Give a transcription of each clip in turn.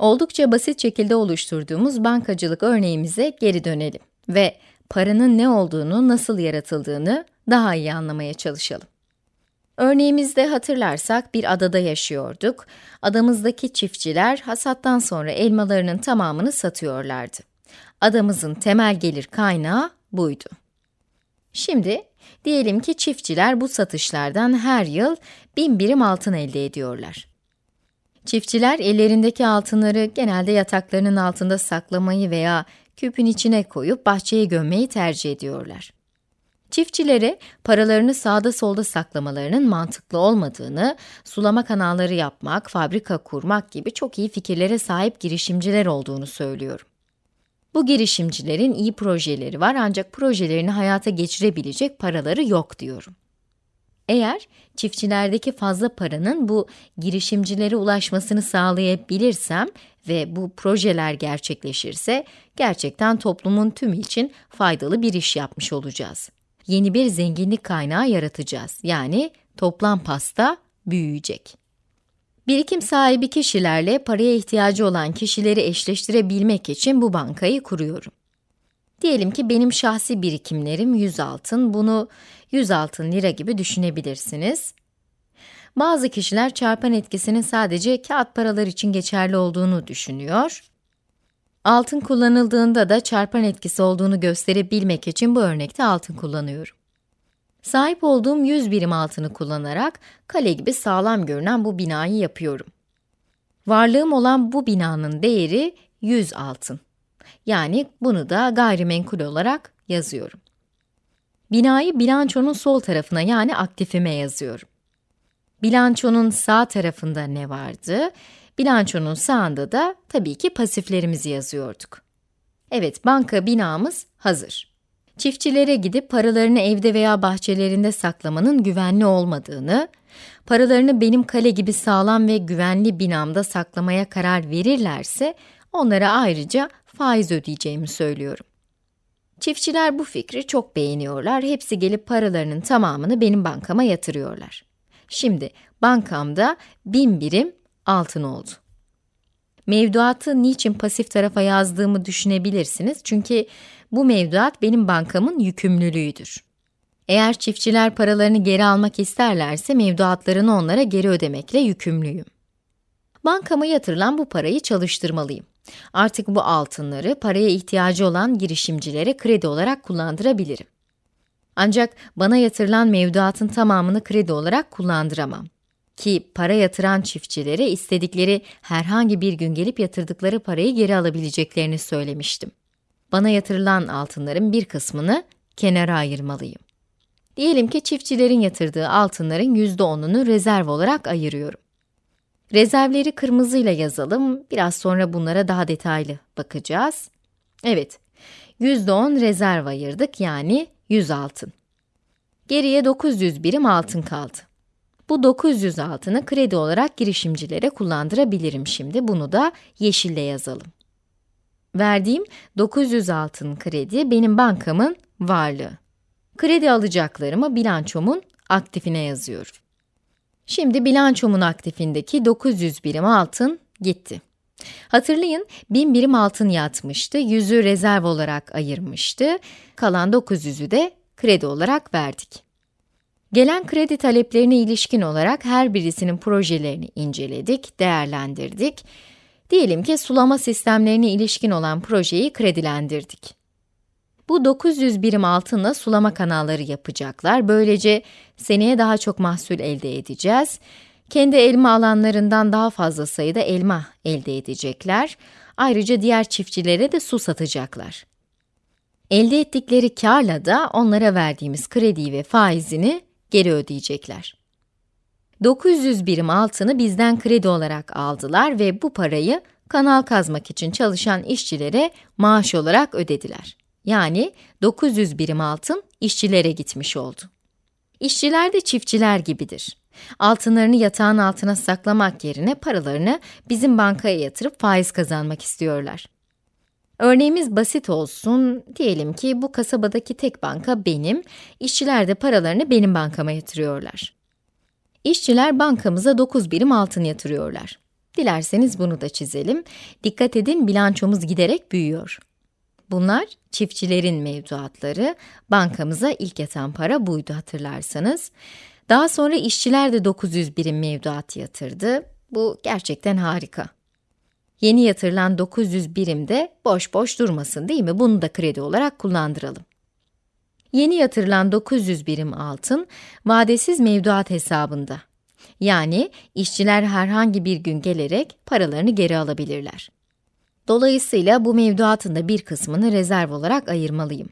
Oldukça basit şekilde oluşturduğumuz bankacılık örneğimize geri dönelim ve paranın ne olduğunu, nasıl yaratıldığını daha iyi anlamaya çalışalım. Örneğimizde hatırlarsak bir adada yaşıyorduk. Adamızdaki çiftçiler hasattan sonra elmalarının tamamını satıyorlardı. Adamızın temel gelir kaynağı buydu. Şimdi diyelim ki çiftçiler bu satışlardan her yıl bin birim altın elde ediyorlar. Çiftçiler ellerindeki altınları genelde yataklarının altında saklamayı veya küpün içine koyup bahçeye gömmeyi tercih ediyorlar. Çiftçilere paralarını sağda solda saklamalarının mantıklı olmadığını, sulama kanalları yapmak, fabrika kurmak gibi çok iyi fikirlere sahip girişimciler olduğunu söylüyorum. Bu girişimcilerin iyi projeleri var ancak projelerini hayata geçirebilecek paraları yok diyorum. Eğer çiftçilerdeki fazla paranın bu girişimcilere ulaşmasını sağlayabilirsem ve bu projeler gerçekleşirse gerçekten toplumun tümü için faydalı bir iş yapmış olacağız. Yeni bir zenginlik kaynağı yaratacağız. Yani toplam pasta büyüyecek. Birikim sahibi kişilerle paraya ihtiyacı olan kişileri eşleştirebilmek için bu bankayı kuruyorum. Diyelim ki benim şahsi birikimlerim 100 altın, bunu 100 altın lira gibi düşünebilirsiniz. Bazı kişiler çarpan etkisinin sadece kağıt paralar için geçerli olduğunu düşünüyor. Altın kullanıldığında da çarpan etkisi olduğunu gösterebilmek için bu örnekte altın kullanıyorum. Sahip olduğum 100 birim altını kullanarak kale gibi sağlam görünen bu binayı yapıyorum. Varlığım olan bu binanın değeri 100 altın. Yani bunu da gayrimenkul olarak yazıyorum. Binayı bilançonun sol tarafına yani aktifime yazıyorum. Bilançonun sağ tarafında ne vardı? Bilançonun sağında da tabii ki pasiflerimizi yazıyorduk. Evet, banka binamız hazır. Çiftçilere gidip paralarını evde veya bahçelerinde saklamanın güvenli olmadığını, paralarını benim kale gibi sağlam ve güvenli binamda saklamaya karar verirlerse, onlara ayrıca faiz ödeyeceğimi söylüyorum. Çiftçiler bu fikri çok beğeniyorlar, hepsi gelip paralarının tamamını benim bankama yatırıyorlar. Şimdi bankamda bin birim altın oldu. Mevduatı niçin pasif tarafa yazdığımı düşünebilirsiniz çünkü bu mevduat benim bankamın yükümlülüğüdür. Eğer çiftçiler paralarını geri almak isterlerse mevduatlarını onlara geri ödemekle yükümlüyüm. Bankama yatırılan bu parayı çalıştırmalıyım. Artık bu altınları paraya ihtiyacı olan girişimcilere kredi olarak kullandırabilirim. Ancak bana yatırılan mevduatın tamamını kredi olarak kullandıramam. Ki para yatıran çiftçilere istedikleri herhangi bir gün gelip yatırdıkları parayı geri alabileceklerini söylemiştim. Bana yatırılan altınların bir kısmını kenara ayırmalıyım. Diyelim ki çiftçilerin yatırdığı altınların %10'unu rezerv olarak ayırıyorum. Rezervleri kırmızıyla yazalım, biraz sonra bunlara daha detaylı bakacağız. Evet, %10 rezerv ayırdık yani 100 altın. Geriye 900 birim altın kaldı. Bu 900 altını kredi olarak girişimcilere kullandırabilirim şimdi. Bunu da yeşille yazalım. Verdiğim 900 altın kredi benim bankamın varlığı. Kredi alacaklarımı bilançomun aktifine yazıyorum. Şimdi bilançomun aktifindeki 900 birim altın gitti. Hatırlayın, 1000 birim altın yatmıştı, 100'ü rezerv olarak ayırmıştı, kalan 900'ü de kredi olarak verdik. Gelen kredi taleplerine ilişkin olarak her birisinin projelerini inceledik, değerlendirdik. Diyelim ki sulama sistemlerine ilişkin olan projeyi kredilendirdik. Bu 900 birim altınla sulama kanalları yapacaklar. Böylece seneye daha çok mahsul elde edeceğiz. Kendi elma alanlarından daha fazla sayıda elma elde edecekler. Ayrıca diğer çiftçilere de su satacaklar. Elde ettikleri karla da onlara verdiğimiz krediyi ve faizini geri ödeyecekler. 900 birim altını bizden kredi olarak aldılar ve bu parayı kanal kazmak için çalışan işçilere maaş olarak ödediler. Yani 900 birim altın işçilere gitmiş oldu. İşçiler de çiftçiler gibidir. Altınlarını yatağın altına saklamak yerine paralarını bizim bankaya yatırıp faiz kazanmak istiyorlar. Örneğimiz basit olsun, diyelim ki bu kasabadaki tek banka benim, işçiler de paralarını benim bankama yatırıyorlar. İşçiler bankamıza 9 birim altın yatırıyorlar. Dilerseniz bunu da çizelim. Dikkat edin bilançomuz giderek büyüyor. Bunlar çiftçilerin mevduatları. Bankamıza ilk yatan para buydu hatırlarsanız. Daha sonra işçiler de 900 birim mevduat yatırdı. Bu gerçekten harika. Yeni yatırılan 900 birim de boş boş durmasın değil mi? Bunu da kredi olarak kullandıralım. Yeni yatırılan 900 birim altın, vadesiz mevduat hesabında. Yani işçiler herhangi bir gün gelerek paralarını geri alabilirler. Dolayısıyla bu mevduatın da bir kısmını rezerv olarak ayırmalıyım.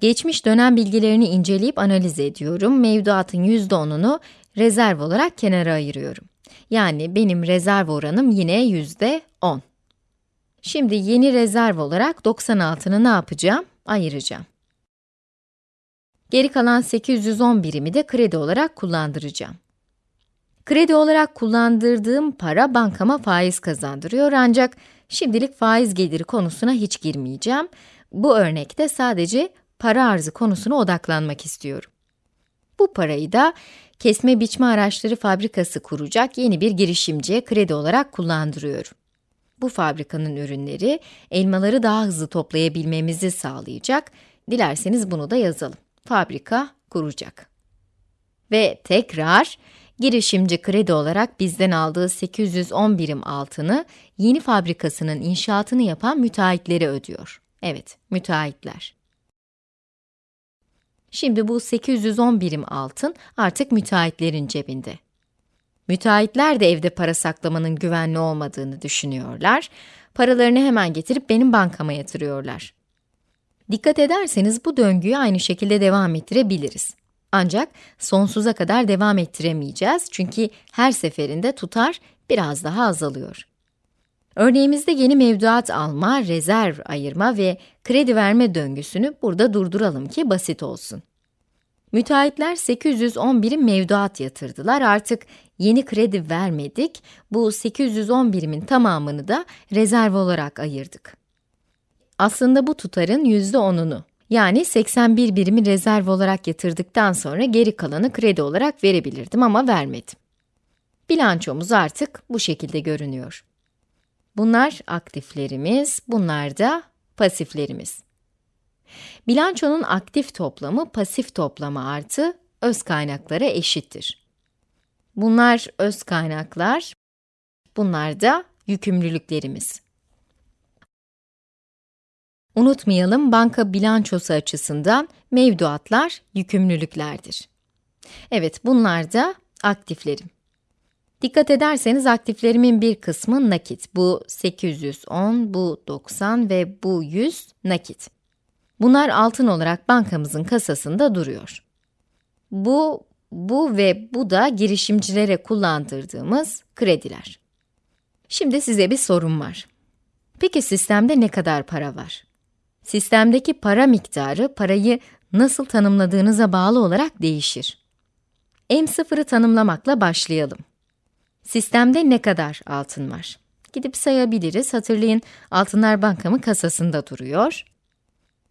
Geçmiş dönem bilgilerini inceleyip analiz ediyorum. Mevduatın %10'unu rezerv olarak kenara ayırıyorum. Yani benim rezerv oranım yine %10. Şimdi yeni rezerv olarak 96'ını ne yapacağım? Ayıracağım. Geri kalan 810 birimi de kredi olarak kullandıracağım. Kredi olarak kullandırdığım para bankama faiz kazandırıyor ancak şimdilik faiz geliri konusuna hiç girmeyeceğim. Bu örnekte sadece para arzı konusuna odaklanmak istiyorum. Bu parayı da kesme biçme araçları fabrikası kuracak yeni bir girişimciye kredi olarak kullandırıyorum. Bu fabrikanın ürünleri elmaları daha hızlı toplayabilmemizi sağlayacak. Dilerseniz bunu da yazalım. Fabrika kuracak. Ve tekrar girişimci kredi olarak bizden aldığı 810 birim altını yeni fabrikasının inşaatını yapan müteahhitlere ödüyor. Evet, müteahhitler. Şimdi bu 810 birim altın artık müteahhitlerin cebinde. Müteahhitler de evde para saklamanın güvenli olmadığını düşünüyorlar. Paralarını hemen getirip benim bankama yatırıyorlar. Dikkat ederseniz bu döngüyü aynı şekilde devam ettirebiliriz. Ancak sonsuza kadar devam ettiremeyeceğiz çünkü her seferinde tutar biraz daha azalıyor. Örneğimizde yeni mevduat alma, rezerv ayırma ve kredi verme döngüsünü burada durduralım ki basit olsun. Müteahhitler 811 mevduat yatırdılar. Artık yeni kredi vermedik. Bu 811'imin tamamını da rezerv olarak ayırdık. Aslında bu tutarın %10'unu, yani 81 birimi rezerv olarak yatırdıktan sonra geri kalanı kredi olarak verebilirdim ama vermedim. Bilançomuz artık bu şekilde görünüyor. Bunlar aktiflerimiz, bunlar da pasiflerimiz. Bilançonun aktif toplamı pasif toplama artı öz kaynaklara eşittir. Bunlar öz kaynaklar, bunlar da yükümlülüklerimiz. Unutmayalım, banka bilançosu açısından mevduatlar yükümlülüklerdir. Evet, bunlar da aktiflerim. Dikkat ederseniz aktiflerimin bir kısmı nakit. Bu 810, bu 90 ve bu 100 nakit. Bunlar altın olarak bankamızın kasasında duruyor. Bu, bu ve bu da girişimcilere kullandırdığımız krediler. Şimdi size bir sorum var. Peki sistemde ne kadar para var? Sistemdeki para miktarı, parayı nasıl tanımladığınıza bağlı olarak değişir. M0'ı tanımlamakla başlayalım. Sistemde ne kadar altın var? Gidip sayabiliriz. Hatırlayın, altınlar bankamın kasasında duruyor.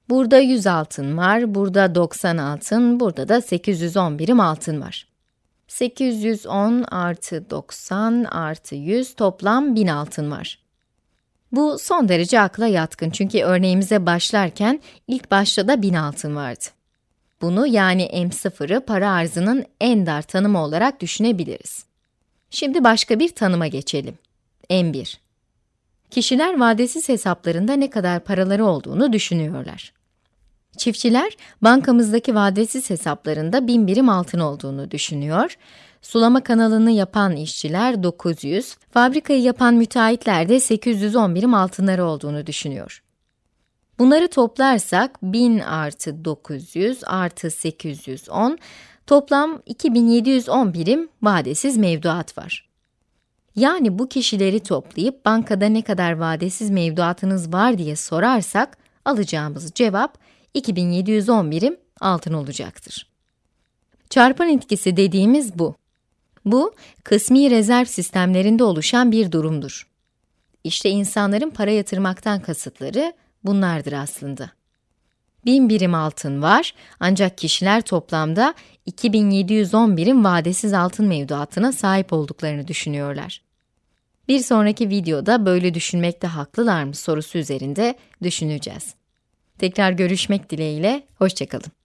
Burada 100 altın var, burada 90 altın, burada da 810 birim altın var. 810 artı 90 artı 100 toplam 1000 altın var. Bu son derece akla yatkın çünkü örneğimize başlarken ilk başta da 1000 altın vardı. Bunu yani M0'ı para arzının en dar tanımı olarak düşünebiliriz. Şimdi başka bir tanıma geçelim. M1 Kişiler vadesiz hesaplarında ne kadar paraları olduğunu düşünüyorlar. Çiftçiler, bankamızdaki vadesiz hesaplarında 1000 birim altın olduğunu düşünüyor. Sulama kanalını yapan işçiler 900, fabrikayı yapan müteahhitler de 810 birim altınları olduğunu düşünüyor. Bunları toplarsak 1000 artı 900 artı 810, toplam 2710 birim vadesiz mevduat var. Yani bu kişileri toplayıp bankada ne kadar vadesiz mevduatınız var diye sorarsak, alacağımız cevap 2710 birim altın olacaktır. Çarpan etkisi dediğimiz bu. Bu, kısmi rezerv sistemlerinde oluşan bir durumdur. İşte insanların para yatırmaktan kasıtları bunlardır aslında. 1000 birim altın var ancak kişiler toplamda 2710 birim vadesiz altın mevduatına sahip olduklarını düşünüyorlar. Bir sonraki videoda böyle düşünmekte haklılar mı sorusu üzerinde düşüneceğiz. Tekrar görüşmek dileğiyle, hoşçakalın.